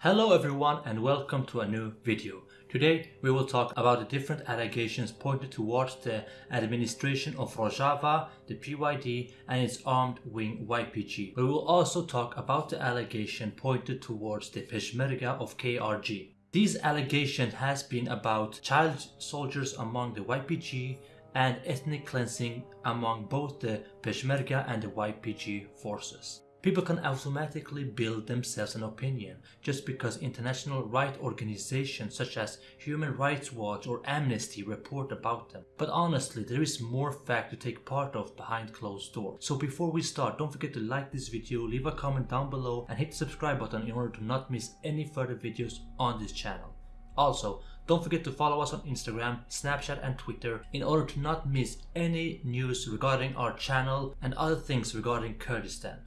Hello everyone and welcome to a new video. Today we will talk about the different allegations pointed towards the administration of Rojava, the PYD and its armed wing YPG. But We will also talk about the allegation pointed towards the Peshmerga of KRG. These allegations has been about child soldiers among the YPG and ethnic cleansing among both the Peshmerga and the YPG forces. People can automatically build themselves an opinion just because international right organizations such as Human Rights Watch or Amnesty report about them. But honestly, there is more fact to take part of behind closed doors. So before we start, don't forget to like this video, leave a comment down below and hit the subscribe button in order to not miss any further videos on this channel. Also, don't forget to follow us on Instagram, Snapchat and Twitter in order to not miss any news regarding our channel and other things regarding Kurdistan.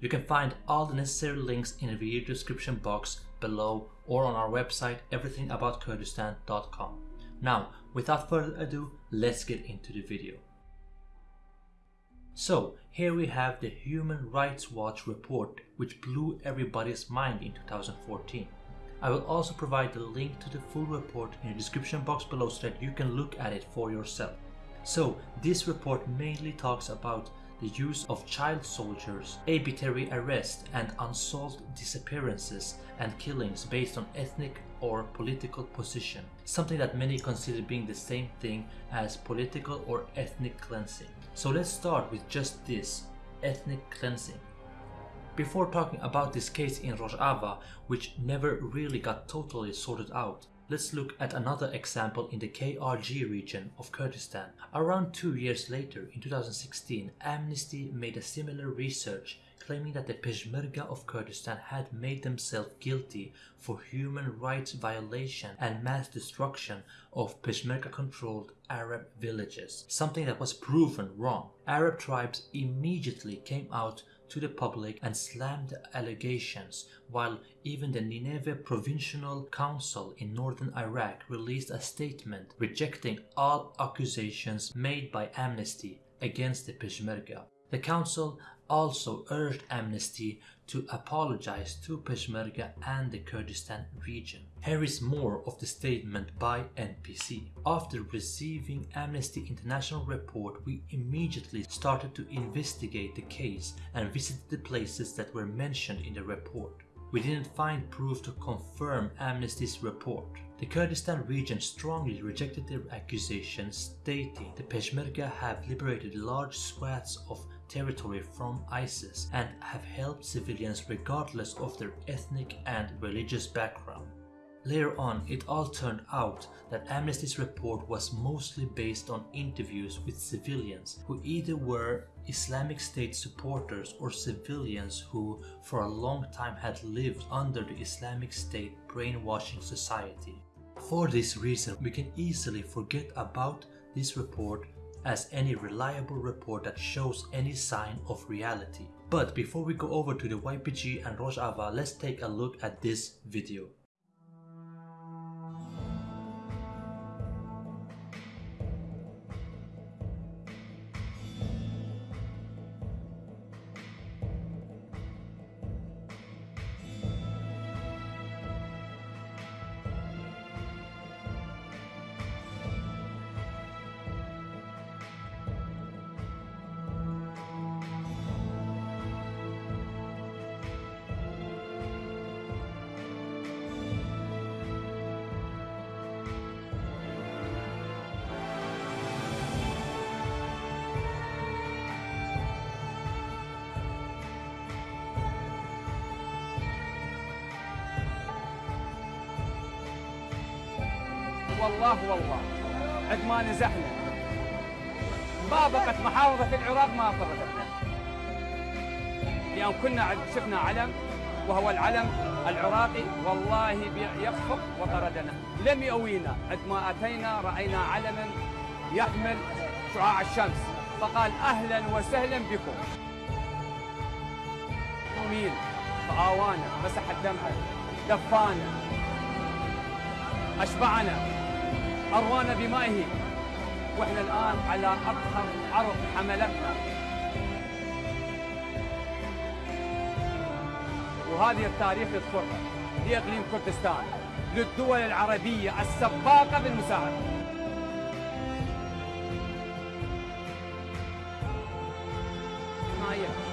You can find all the necessary links in the video description box below or on our website everythingaboutKurdistan.com. Now, without further ado, let's get into the video. So, here we have the Human Rights Watch report which blew everybody's mind in 2014. I will also provide the link to the full report in the description box below so that you can look at it for yourself. So, this report mainly talks about the use of child soldiers, arbitrary arrest and unsolved disappearances and killings based on ethnic or political position, something that many consider being the same thing as political or ethnic cleansing. So let's start with just this, ethnic cleansing. Before talking about this case in Rojava, which never really got totally sorted out, Let's look at another example in the KRG region of Kurdistan. Around two years later, in 2016, Amnesty made a similar research claiming that the Peshmerga of Kurdistan had made themselves guilty for human rights violation and mass destruction of Peshmerga-controlled Arab villages, something that was proven wrong. Arab tribes immediately came out to the public and slammed the allegations, while even the Nineveh Provincial Council in northern Iraq released a statement rejecting all accusations made by Amnesty against the Peshmerga. The council also urged Amnesty to apologize to Peshmerga and the Kurdistan region. Here is more of the statement by NPC. After receiving Amnesty International report, we immediately started to investigate the case and visited the places that were mentioned in the report. We didn't find proof to confirm Amnesty's report. The Kurdistan region strongly rejected their accusations, stating the Peshmerga have liberated large swaths of territory from ISIS and have helped civilians regardless of their ethnic and religious background. Later on, it all turned out that Amnesty's report was mostly based on interviews with civilians who either were Islamic State supporters or civilians who for a long time had lived under the Islamic State brainwashing society. For this reason, we can easily forget about this report as any reliable report that shows any sign of reality. But before we go over to the YPG and Rojava, let's take a look at this video. والله والله. عند ما نزحنا. مطابقة محافظة العراق ما فرقتنا اليوم كنا شفنا علم وهو العلم العراقي والله يخفق وطردنا. لم يؤوينا. عندما أتينا رأينا علما يحمل شعاع الشمس. فقال أهلا وسهلا بكم. مين فآوانا مسح الدمع دفانا أشبعنا. أروانا بمائه. وإحنا الآن على أطهر عرض حملتنا. وهذه التاريخ يذكرها لإقليم كردستان. للدول العربية السباقة بالمساعدة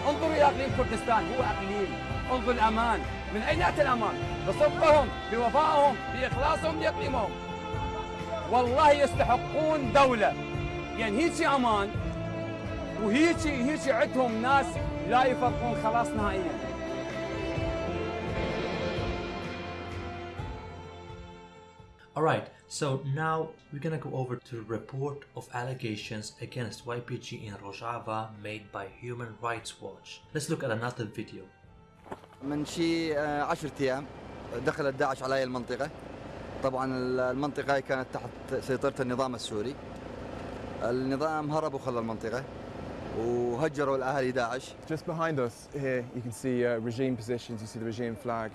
انظروا إلى إقليم كردستان. هو إقليم. انظر الأمان. من أين يأتي الأمان؟ بصدقهم بوفائهم بإخلاصهم لإقليمهم والله يستحقون دولة يعني هيك أمان وهيك هيك عندهم ناس لا يفرقون خلاص نهائيا Alright, so now we're gonna go over to the report of allegations against YPG in Rojava made by Human Rights Watch. Let's look at another video. من شي آه، عشرة أيام دخلت داعش على هاي المنطقة طبعا المنطقة هاي كانت تحت سيطرة النظام السوري. النظام هرب وخلى المنطقة وهجروا الأهالي داعش. Just behind us here, you can see uh, regime positions, you see the regime flag.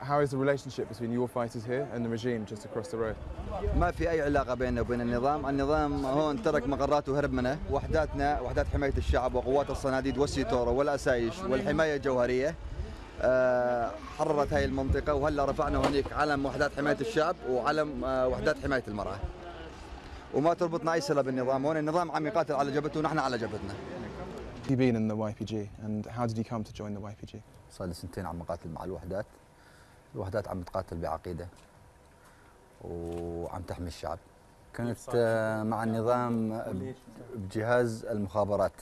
How is the relationship between your fighters here and the regime just across the road? ما في أي علاقة بيننا وبين النظام. النظام هون ترك مقراته وهرب منه وحداتنا وحدات حماية الشعب وقوات الصناديد والسيتورو والأسايش والحماية الجوهرية. حررت هاي المنطقة وهلا رفعنا هناك علم وحدات حماية الشعب وعلم آه، وحدات حماية المرأة. وما تربطنا أي صلة بالنظام. هون النظام عم يقاتل على جبهته ونحن على جبهتنا. You been in the YPG and how did you come to join the YPG? صار لي سنتين عم نقاتل مع الوحدات. الوحدات عم تقاتل بعقيدة وعم تحمي الشعب. كنت آه، مع النظام بجهاز المخابرات.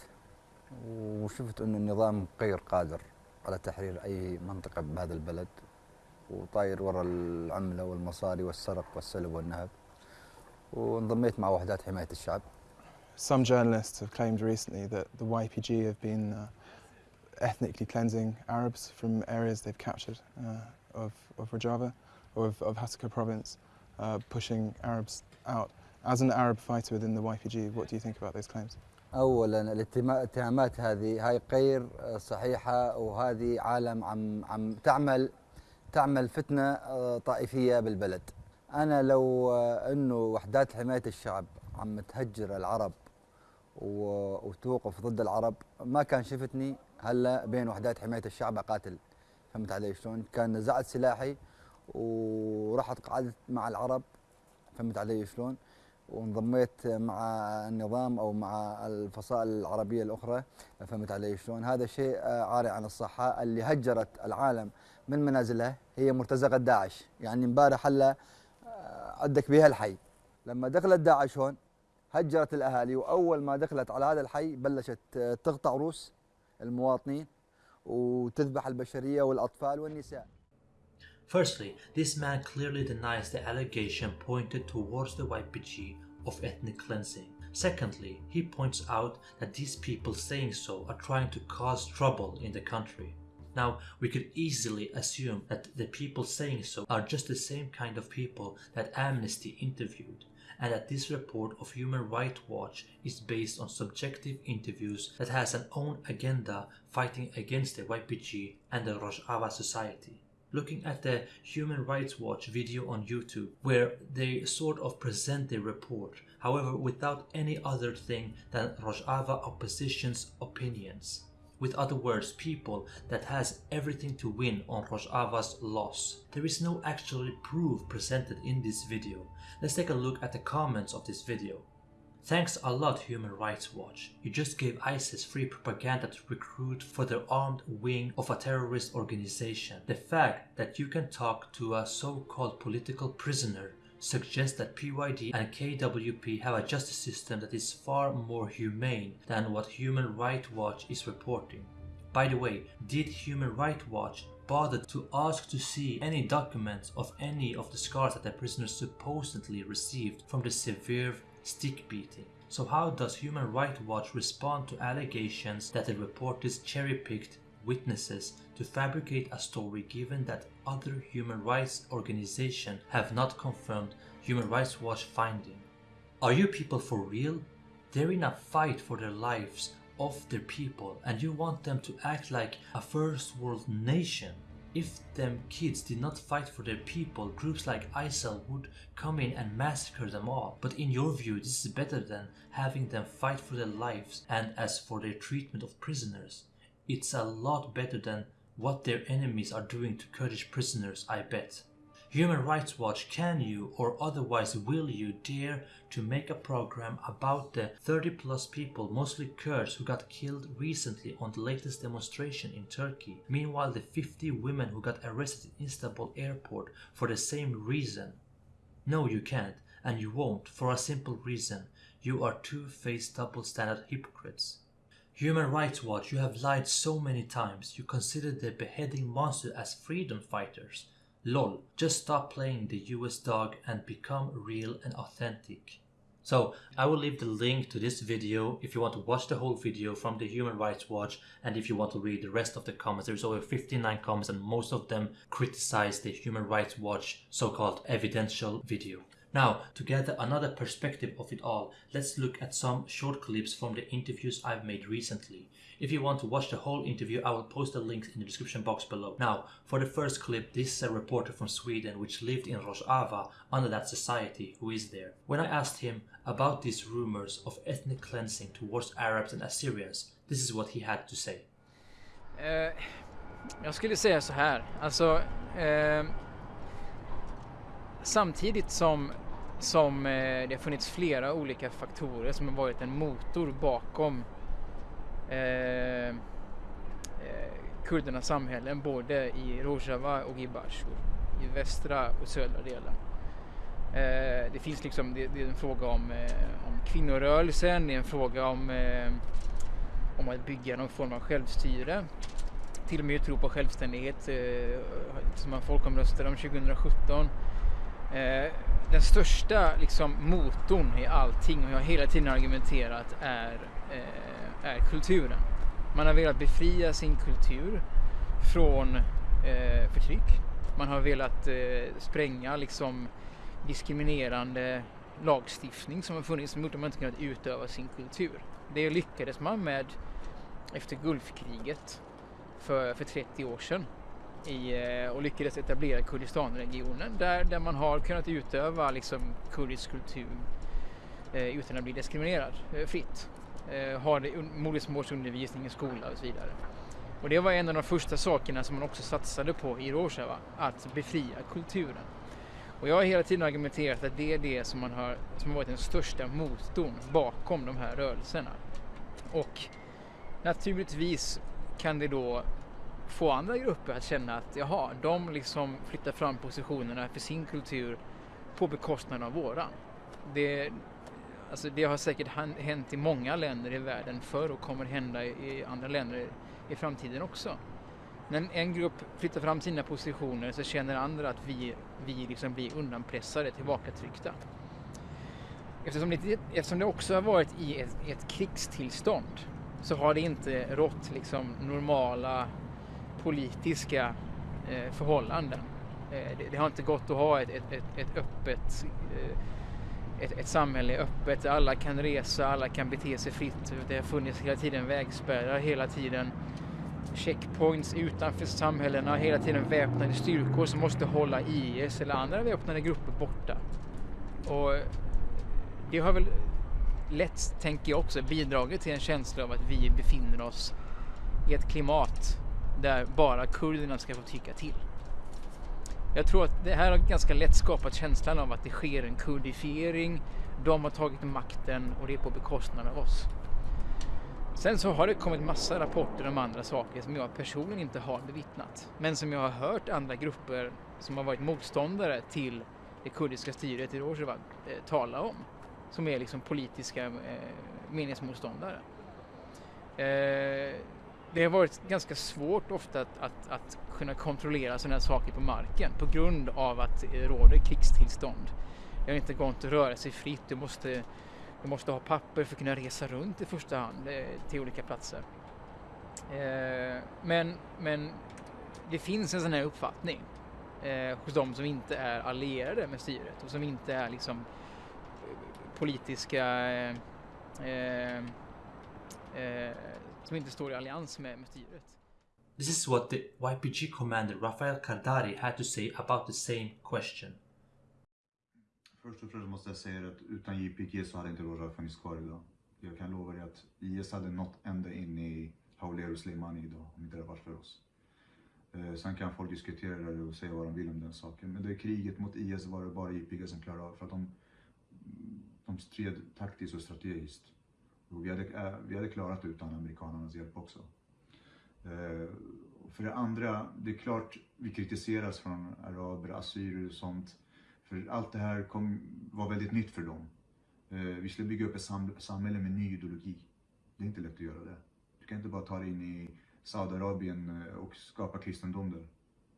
وشفت إنه النظام غير قادر. على تحرير اي منطقة بهذا البلد وطاير ورا العملة والمصاري والسرق والسلب والنهب وانضميت مع وحدات حماية الشعب Some journalists have claimed recently that the YPG have been uh, ethnically cleansing Arabs from areas they've captured uh, of, of Rojava or of, of Hasaka province, uh, pushing Arabs out. As an Arab fighter within the YPG, what do you think about those claims? اولا الاتهام- الاتهامات هذه هاي غير صحيحة وهذه عالم عم عم تعمل تعمل فتنة آه، طائفية بالبلد أنا لو آه، إنه وحدات حماية الشعب عم تهجر العرب وتوقف ضد العرب ما كان شفتني هلأ بين وحدات حماية الشعب أقاتل فهمت علي شلون؟ كان نزعت سلاحي ورحت قعدت مع العرب فهمت علي شلون؟ وانضميت مع النظام أو مع الفصائل العربية الأخرى فهمت علي شلون؟ هذا شيء عاري عن الصحة اللي هجرت العالم من منازلها هي مرتزقة داعش، يعني امبارح هلا آه، عندك بها الحي لما دخلت داعش هون هجرت الأهالي وأول ما دخلت على هذا الحي بلشت آه، تقطع روس المواطنين وتذبح البشرية والأطفال والنساء. Firstly, this man clearly denies the allegation pointed towards the YPG of ethnic cleansing. Secondly, he points out that these people saying so are trying to cause trouble in the country. Now, we could easily assume that the people saying so are just the same kind of people that Amnesty interviewed, and that this report of Human Rights Watch is based on subjective interviews that has an own agenda fighting against the YPG and the Rojava society looking at the Human Rights Watch video on YouTube, where they sort of present their report, however, without any other thing than Rojava opposition's opinions. With other words, people that has everything to win on Rojava's loss. There is no actual proof presented in this video. Let's take a look at the comments of this video. Thanks a lot, Human Rights Watch. You just gave ISIS free propaganda to recruit for their armed wing of a terrorist organization. The fact that you can talk to a so called political prisoner suggests that PYD and KWP have a justice system that is far more humane than what Human Rights Watch is reporting. By the way, did Human Rights Watch bother to ask to see any documents of any of the scars that the prisoners supposedly received from the severe stick beating? So, how does Human Rights Watch respond to allegations that the reporters cherry picked witnesses to fabricate a story given that other human rights organizations have not confirmed Human Rights Watch finding? Are you people for real? They're in a fight for their lives of their people and you want them to act like a first world nation. If them kids did not fight for their people, groups like ISIL would come in and massacre them all. But in your view, this is better than having them fight for their lives and as for their treatment of prisoners. It's a lot better than what their enemies are doing to Kurdish prisoners, I bet. Human Rights Watch, can you or otherwise will you dare to make a program about the 30 plus people, mostly Kurds, who got killed recently on the latest demonstration in Turkey? Meanwhile, the 50 women who got arrested in Istanbul airport for the same reason? No, you can't, and you won't, for a simple reason. You are two-faced double-standard hypocrites. Human Rights Watch, you have lied so many times. You consider the beheading monster as freedom fighters. Lol, just stop playing the US dog and become real and authentic. So I will leave the link to this video if you want to watch the whole video from the Human Rights Watch and if you want to read the rest of the comments. There's over 59 comments and most of them criticize the Human Rights Watch so-called evidential video. Now, to gather another perspective of it all, let's look at some short clips from the interviews I've made recently. If you want to watch the whole interview, I will post the links in the description box below. Now, for the first clip, this is a reporter from Sweden which lived in Rojava under that society who is there. When I asked him about these rumors of ethnic cleansing towards Arabs and Assyrians, this is what he had to say. Eh, jag skulle säga så här, alltså eh, samtidigt som, som eh, det har funnits flera olika faktorer som har varit en motor bakom eh, eh, kurdernas samhällen både i Rojava och i Bashur, i västra och södra delen. Eh, det finns liksom, det, det är en fråga om, eh, om kvinnorörelsen, det är en fråga om, eh, om att bygga någon form av självstyre. Till och med tro på självständighet eh, som man folkomröstade om 2017. Eh, den största liksom, motorn i allting, och jag har hela tiden argumenterat, är, eh, är kulturen. Man har velat befria sin kultur från eh, förtryck. Man har velat eh, spränga liksom, diskriminerande lagstiftning som har funnits som gjort att man inte kunnat utöva sin kultur. Det lyckades man med efter Gulfkriget för, för 30 år sedan i, eh, och lyckades etablera Kurdistanregionen där, där man har kunnat utöva liksom, kurdisk kultur eh, utan att bli diskriminerad eh, fritt. Eh, ha modersmålsundervisning i skola och så vidare. Och det var en av de första sakerna som man också satsade på i Rojava, att befria kulturen. Och jag har hela tiden argumenterat att det är det som, man har, som har varit den största motorn bakom de här rörelserna. Och naturligtvis kan det då få andra grupper att känna att jaha, de liksom flyttar fram positionerna för sin kultur på bekostnad av våran. Det, alltså det har säkert hänt i många länder i världen förr och kommer hända i, i andra länder i framtiden också. När en grupp flyttar fram sina positioner så känner andra att vi, vi liksom blir undanpressade, tillbakatryckta. Eftersom det, eftersom det också har varit i ett, ett krigstillstånd så har det inte rått liksom normala politiska eh, förhållanden. Eh, det, det har inte gått att ha ett, ett, ett, ett öppet eh, ett, ett samhälle öppet där alla kan resa, alla kan bete sig fritt. Det har funnits hela tiden vägspärrar, hela tiden checkpoints utanför samhällena, hela tiden väpnade styrkor som måste hålla IS eller andra väpnade grupper borta. Och det har väl lätt, tänker jag också, bidragit till en känsla av att vi befinner oss i ett klimat där bara kurderna ska få tycka till. Jag tror att det här har ganska lätt skapat känslan av att det sker en kurdifiering, de har tagit makten och det är på bekostnad av oss. Sen så har det kommit massa rapporter om andra saker som jag personligen inte har bevittnat, men som jag har hört andra grupper som har varit motståndare till det kurdiska styret i Rojava eh, tala om, som är liksom politiska eh, meningsmotståndare. Eh, det har varit ganska svårt ofta att, att, att kunna kontrollera sådana här saker på marken på grund av att det råder krigstillstånd. Det har inte gått att röra sig fritt, du måste, du måste ha papper för att kunna resa runt i första hand eh, till olika platser. Eh, men, men det finns en sån här uppfattning eh, hos de som inte är allierade med styret och som inte är liksom eh, politiska eh, eh, som inte står i allians med, med styret. This is what the YPG commander Rafael Kardari had to say about the same question. Först och främst måste jag säga att utan JPG så hade inte Rojava funnits kvar idag. Jag kan lova dig att IS hade nått ända in i Hauler och Slimani idag om inte det varit för oss. Eh, sen kan folk diskutera det och säga vad de vill om den saken. Men det kriget mot IS var det bara IPG som klarade av för att de, de stred taktiskt och strategiskt. Och vi, hade, eh, vi hade klarat det utan amerikanernas hjälp också. Eh, för det andra, det är klart vi kritiseras från araber, assyrier och sånt. För allt det här kom, var väldigt nytt för dem. Eh, vi skulle bygga upp ett samhälle med ny ideologi. Det är inte lätt att göra det. Du kan inte bara ta dig in i Saudiarabien och skapa kristendom där.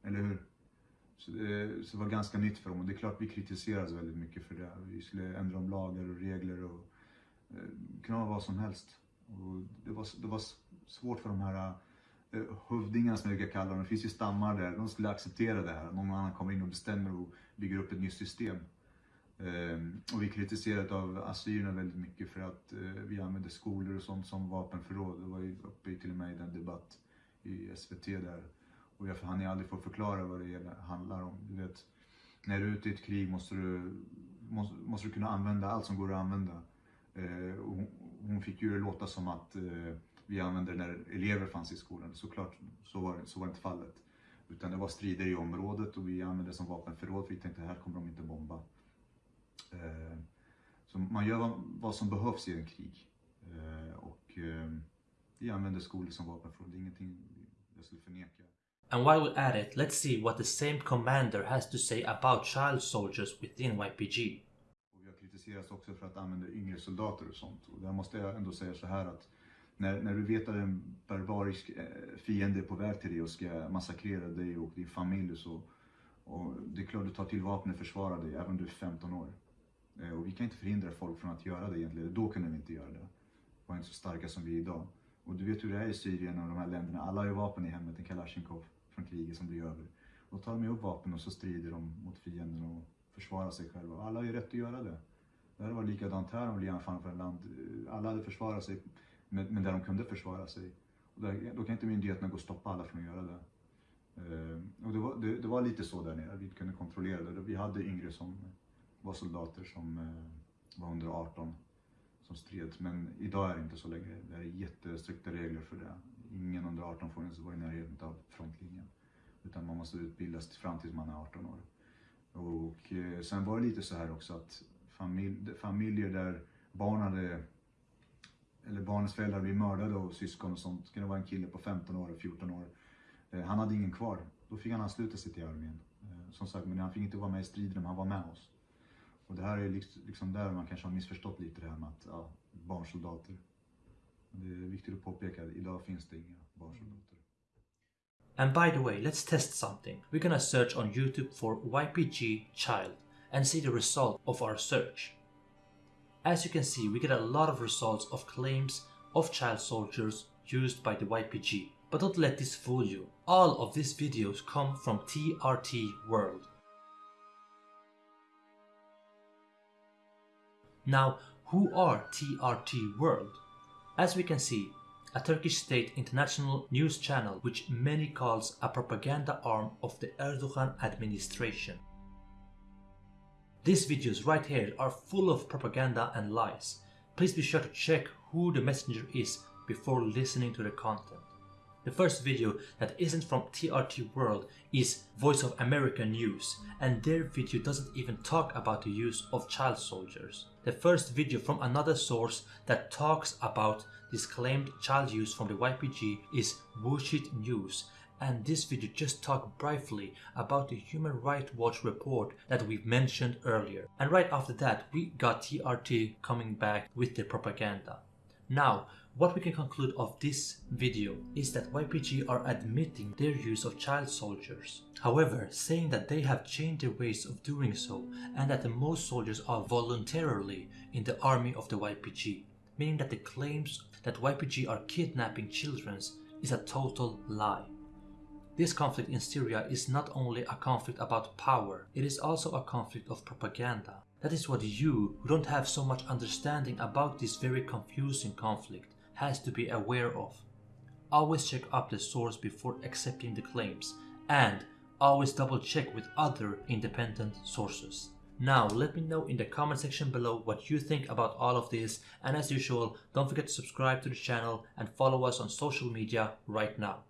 Eller hur? Så det, så det, var ganska nytt för dem och det är klart vi kritiseras väldigt mycket för det. Vi skulle ändra om lagar och regler och Eh, det kunde vara vad som helst. Och det, var, det var svårt för de här eh, hövdingarna som jag brukar kalla dem. Det finns ju stammar där, de skulle acceptera det här. Någon annan kommer in och bestämmer och bygger upp ett nytt system. Um, och vi kritiserade av assyrierna väldigt mycket för att uh, vi använde skolor och sånt som vapenförråd. Det var ju uppe till och med i den debatt i SVT där. Och jag hann aldrig få förklara vad det handlar om. Du vet, när du är ute i ett krig måste du, måste, måste du kunna använda allt som går att använda. Eh, hon, hon fick ju låta som att eh, vi använde det när elever fanns i skolan. Såklart så var, så var inte fallet. Utan det var strider i området och vi använde det som vapenförråd för vi tänkte här kommer de inte bomba. Eh, så man gör vad som behövs i en krig. Eh, och eh, vi använder skolor som vapenförråd. Det är ingenting jag skulle förneka. And while we're at it, let's see what the same commander has to say about child soldiers within YPG. Och också för att använda yngre soldater och sånt. Och där måste jag ändå säga så här att när, när du vet att en barbarisk eh, fiende är på väg till dig och ska massakrera dig och din familj så och det är klart du tar till vapen och försvarar dig även om du är 15 år. Eh, och vi kan inte förhindra folk från att göra det egentligen. Då kunde vi inte göra det. Vi var inte så starka som vi är idag. Och du vet hur det är i Syrien och de här länderna. Alla har ju vapen i hemmet, en Kalashnikov från kriget som blir över. Då tar de upp vapen och så strider de mot fienden och försvarar sig själva. Alla har ju rätt att göra det. Det hade varit likadant här om vi anfann ett land. Alla hade försvarat sig med, med där de kunde försvara sig. Och där, då kan inte myndigheterna gå och stoppa alla från att göra det. Uh, och det var, det, det var, lite så där nere, vi kunde kontrollera det. Vi hade yngre som var soldater som eh, var under 18 som stred. Men idag är det inte så längre. Det är jättestrikta regler för det. Ingen under 18 får ens vara i närheten av frontlinjen. Utan man måste utbildas fram tills man är 18 år. Och eh, sen var det lite så här också att familj, familjer där barn hade eller barnens föräldrar blev mördade av syskon och sånt. Det kunde vara en kille på 15 år, 14 år. Eh, han hade ingen kvar. Då fick han ansluta sig till armén. Eh, som sagt, men han fick inte vara med i striden, men han var med oss. Och det här är liksom, liksom där man kanske har missförstått lite det här med att ja, barnsoldater. Det är viktigt att påpeka idag finns det inga barnsoldater. And by the way, let's test something. We're gonna search on YouTube for YPG child and see the result of our search. As you can see, we get a lot of results of claims of child soldiers used by the YPG. But don't let this fool you. All of these videos come from TRT World. Now, who are TRT World? As we can see, a Turkish state international news channel which many calls a propaganda arm of the Erdogan administration. These videos right here are full of propaganda and lies. Please be sure to check who the messenger is before listening to the content. The first video that isn't from TRT World is Voice of America News and their video doesn't even talk about the use of child soldiers. The first video from another source that talks about this claimed child use from the YPG is Bullshit News and this video just talked briefly about the Human Rights Watch report that we've mentioned earlier. And right after that we got TRT coming back with the propaganda. Now, what we can conclude of this video is that YPG are admitting their use of child soldiers. However, saying that they have changed their ways of doing so and that the most soldiers are voluntarily in the army of the YPG, meaning that the claims that YPG are kidnapping children is a total lie. This conflict in Syria is not only a conflict about power, it is also a conflict of propaganda. That is what you, who don't have so much understanding about this very confusing conflict, has to be aware of. Always check up the source before accepting the claims and always double check with other independent sources. Now let me know in the comment section below what you think about all of this and as usual don't forget to subscribe to the channel and follow us on social media right now.